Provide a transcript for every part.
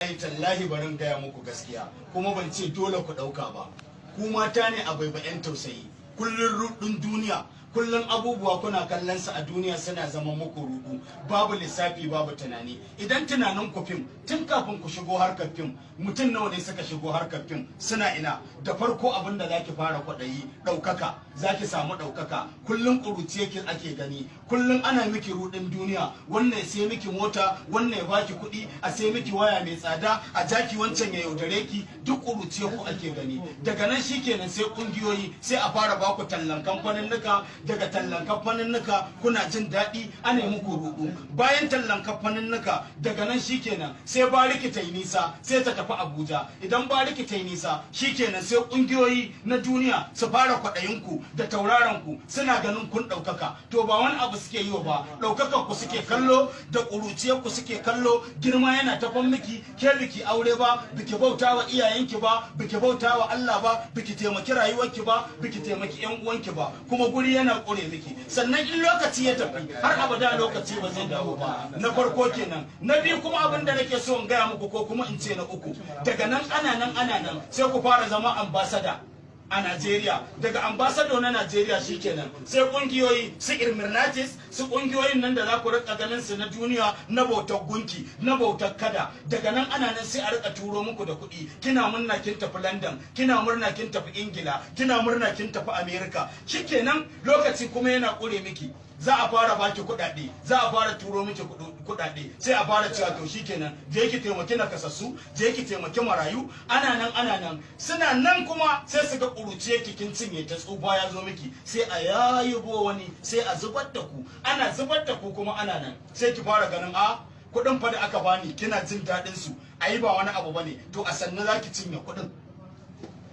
tallahi barin gaya muku gaskiya kuma ban ce dole ku ɗauka ba. Ku mata ne a baibayen tausayi. Kullun rudin duniya kullun abubuwa kuna kallon su a duniya suna zama muku rudu babu lissafi babu tunani. Idan tunanin ku fim tun kafin ku shigo harkar fim mutum nawa ne suka shigo harkar fim suna ina? Da farko abin da zaki fara kwaɗayi ɗaukaka. Zaki samu ɗaukaka. Kullun ƙuruci yake ake gani. Kullun ana miki rudin duniya. Wannan sai miki mota wannan ya baki kuɗi a sai miki waya mai tsada a jaki wancan ya yaudare ki. Duk ƙuruci ku ake gani. Daga nan shikenan sai ƙungiyoyi sai a fara baku tallan kamfanin nuka daga tallan kamfanin nuka kuna jin daɗi ana yi muku rudu bayan tallan kamfanin nuka daga nan shikenan sai bariki ta yi nisa sai ta tafi abuja. Idan bariki ta yi nisa shikenan sai ƙungiyoyi na duniya su fara kwaɗayinku da tauraron ku suna ganin kun ɗaukaka. To ba wani abu suke yi ba ɗaukakar ku suke kallo da ƙuruciyar ku suke kallo. Girma yana tafan miki ke biki aure ba biki bauta wa iyayenki ba biki bauta wa Allah ba biki taimaki rayuwarki ba biki taimaki yan uwanki ba. Kuma guri yana ƙure miki. Sannan in lokaci ya tafi har abada lokaci ba zai dawo ba. Na farko kenan. Na biyu kuma abin da nake so in gaya muku ko kuma in ce na uku. Daga nan ana nan ana nan sai ku fara zama ambasada a Najeriya. Daga ambasado na Najeriya shikenan. Sai kungiyoyi su Irmirnatis su ƙungiyoyin nan da za ku riƙa ganin su na duniya na bautar gunki na bautar kada. Daga nan ana nan sai a riƙa turo muku da kuɗi. Kina murna kin tafi London kina murna kin tafi Ingila kina murna kin tafi America. Shikenan lokaci kuma yana kure miki. Za a fara baki kuɗaɗe za a fara turo miki kuɗaɗe. Sai a fara cewa to shikenan je ki taimaki nakasassu je ki taimaki marayu. Ana nan ana nan. Suna nan kuma sai su ga ƙuruciye ki kin cinye ta tsufa ya zo miki. Sai a yayibo wani sai a zubar da ku. Ana zubar da ku kuma ana nan. Sai ki fara ganin a kuɗin fa da aka bani kina jin daɗin su. A yi ba wani abu ba ne to a sannu za ki cinye kuɗin.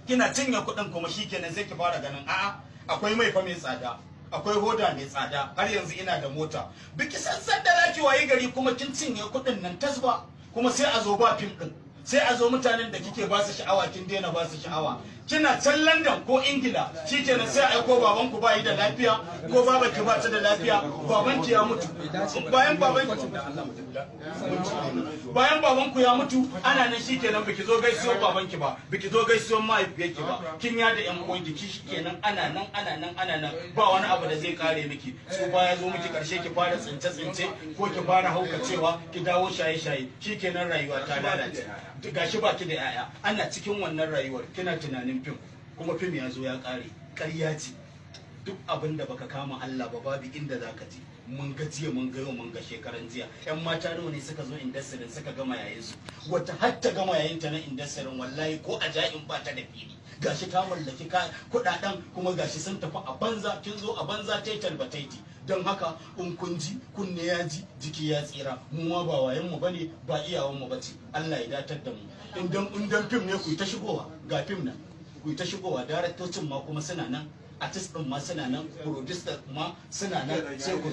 Kina cinye kuɗin kuma shikenan sai ki fara ganin a'a akwai mai fa mai tsada. Akwai hoda mai tsada. Har yanzu ina da mota. Biki san san da zaki wayi gari kuma kin cinye kuɗin nan tasba kuma sai a zo ba fim din sai a zo mutanen da kike ba su sha'awa kin daina ba su sha'awa. Kina can London ko Ingila shikenan sai aiko baban ku bayi da lafiya ko baban ki ba da lafiya baban ki ya mutu. Bayan baban bayan baban ku ya mutu ana nan shikenan biki zo gaisuwar baban ki ba biki zo gaisuwar mahaifiyar ki ba. Kin ya da yan uwan ki shikenan ana nan ana nan ana nan. Ba wani abu da zai kare miki. Su baya zo miki ƙarshe ki fara tsince tsince ko ki fara haukacewa ki dawo shaye shaye shikenan rayuwa ta lalace. Gashi baki da yaya. Ana cikin wannan rayuwar kina tunanin fim kuma fim ya zo ya kare ƙarya ce. Duk abin da baka kama Allah ba babu inda zaka je. Mun ga jiya mun ga yau mun ga shekaran jiya. Yan mata nawa ne suka zo indasirin suka gama yayin su? Wata har ta gama yayin ta na indasirin wallahi ko a ba ta da fili. Gashi ta mallaki kuɗaɗen kuma gashi sun tafi a banza kin zo a banza taital bataiti don haka in kun ji kunne ya ji jiki ya tsira. Mu ma ba wayan mu ba ne ba iyawan mu bace. Allah ya datar da mu. Idan in fim ne ku ta shigowa ga fim nan. Ku ta shigowa daraktocin ma kuma suna nan artist din ma suna nan producer ma suna nan sai ku